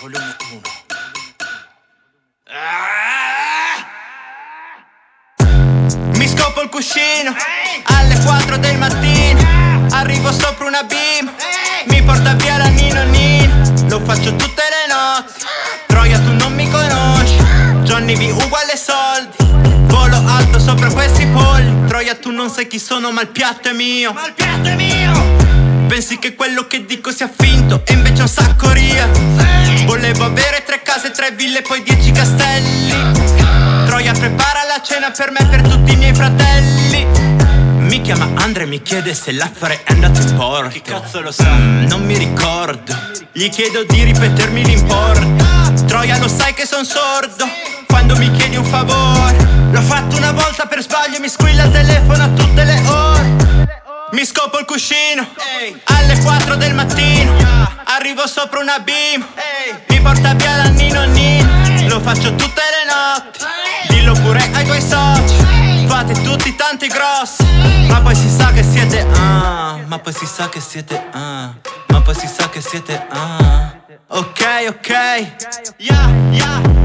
volume 1. Mi scopo il cuscino alle 4 del mattino. Arrivo sopra una beam, mi porta via la Nino Nino. Lo faccio tutte le notti. Troia, tu non mi conosci. Johnny V uguale soldi. Volo alto sopra questi polli. Troia, tu non sai chi sono, ma il piatto è mio. Ma il piatto è mio! Pensi che quello che dico sia finto e invece è un sacco ria. Volevo avere tre case, tre ville poi dieci castelli. Troia prepara la cena per me e per tutti i miei fratelli. Mi chiama Andre e mi chiede se l'affare è andato in porto. Chi cazzo lo sa? Mm, non mi ricordo. Gli chiedo di ripetermi l'importo. Troia lo sai che son sordo. Quando mi chiedi un favore L'ho fatto una volta per sbaglio e mi squilla il telefono a tutte Alle 4 del mattino Arrivo sopra una beam Mi porta via la Nino Nino Lo faccio tutte le notti. Dillo pure ai tuoi soci. Fate tutti tanti grossi. Ma poi si sa che siete ah. Ma poi si sa che siete ah. Ma poi si sa che siete ah. Ok, ok. Yeah, yeah